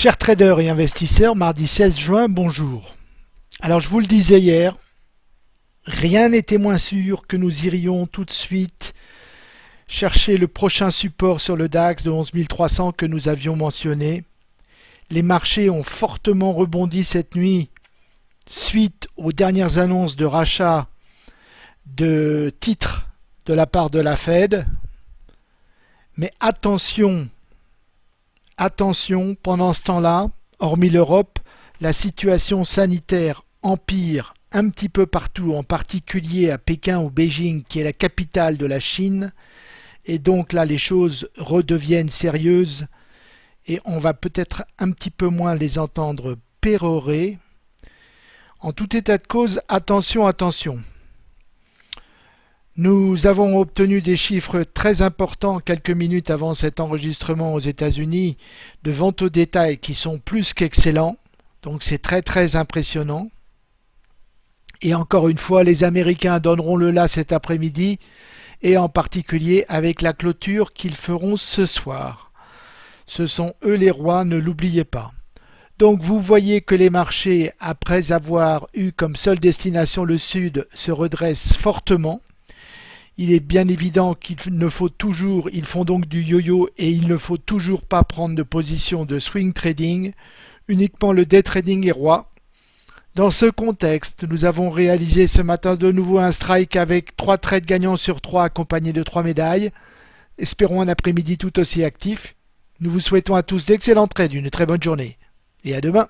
Chers traders et investisseurs, mardi 16 juin, bonjour. Alors je vous le disais hier, rien n'était moins sûr que nous irions tout de suite chercher le prochain support sur le DAX de 11 300 que nous avions mentionné. Les marchés ont fortement rebondi cette nuit suite aux dernières annonces de rachat de titres de la part de la Fed. Mais attention, Attention, pendant ce temps-là, hormis l'Europe, la situation sanitaire empire un petit peu partout, en particulier à Pékin ou Beijing, qui est la capitale de la Chine. Et donc là, les choses redeviennent sérieuses et on va peut-être un petit peu moins les entendre pérorer. En tout état de cause, attention, attention. Nous avons obtenu des chiffres très importants quelques minutes avant cet enregistrement aux États-Unis de vente au détail qui sont plus qu'excellents. Donc c'est très très impressionnant. Et encore une fois, les Américains donneront le là cet après-midi et en particulier avec la clôture qu'ils feront ce soir. Ce sont eux les rois, ne l'oubliez pas. Donc vous voyez que les marchés, après avoir eu comme seule destination le Sud, se redressent fortement il est bien évident qu'il ne faut toujours, ils font donc du yo-yo et il ne faut toujours pas prendre de position de swing trading, uniquement le day trading est roi. Dans ce contexte, nous avons réalisé ce matin de nouveau un strike avec 3 trades gagnants sur 3 accompagnés de 3 médailles. Espérons un après-midi tout aussi actif. Nous vous souhaitons à tous d'excellents trades, une très bonne journée et à demain.